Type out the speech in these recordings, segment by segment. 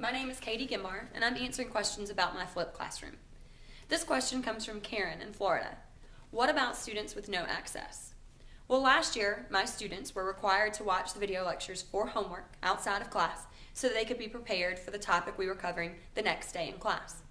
My name is Katie Gimbar, and I'm answering questions about my flipped classroom. This question comes from Karen in Florida. What about students with no access? Well, last year, my students were required to watch the video lectures for homework outside of class so they could be prepared for the topic we were covering the next day in class.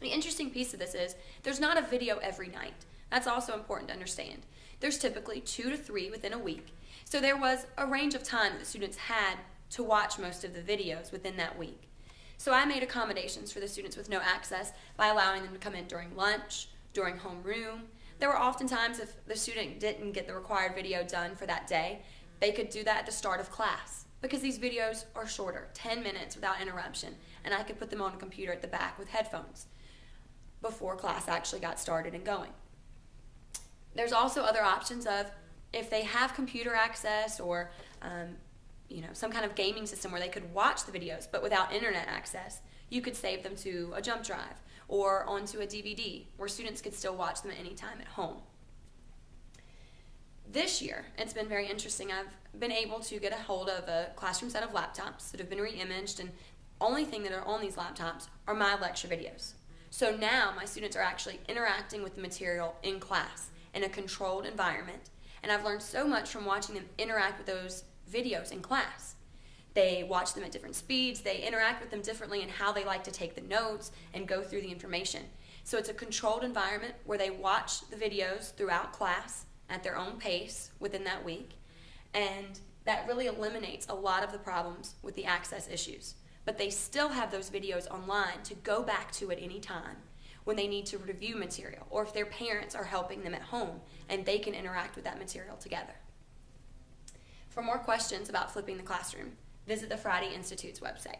The interesting piece of this is there's not a video every night. That's also important to understand. There's typically two to three within a week, so there was a range of time that students had to watch most of the videos within that week. So I made accommodations for the students with no access by allowing them to come in during lunch, during homeroom. There were often times if the student didn't get the required video done for that day, they could do that at the start of class because these videos are shorter, 10 minutes without interruption, and I could put them on a computer at the back with headphones before class actually got started and going. There's also other options of if they have computer access or um, you know some kind of gaming system where they could watch the videos but without internet access, you could save them to a jump drive or onto a DVD where students could still watch them at any time at home. This year, it's been very interesting. I've been able to get a hold of a classroom set of laptops that have been re-imaged and only thing that are on these laptops are my lecture videos. So now my students are actually interacting with the material in class in a controlled environment. And I've learned so much from watching them interact with those videos in class. They watch them at different speeds, they interact with them differently in how they like to take the notes and go through the information. So it's a controlled environment where they watch the videos throughout class at their own pace within that week. And that really eliminates a lot of the problems with the access issues. But they still have those videos online to go back to at any time when they need to review material or if their parents are helping them at home and they can interact with that material together. For more questions about flipping the classroom, visit the Friday Institute's website.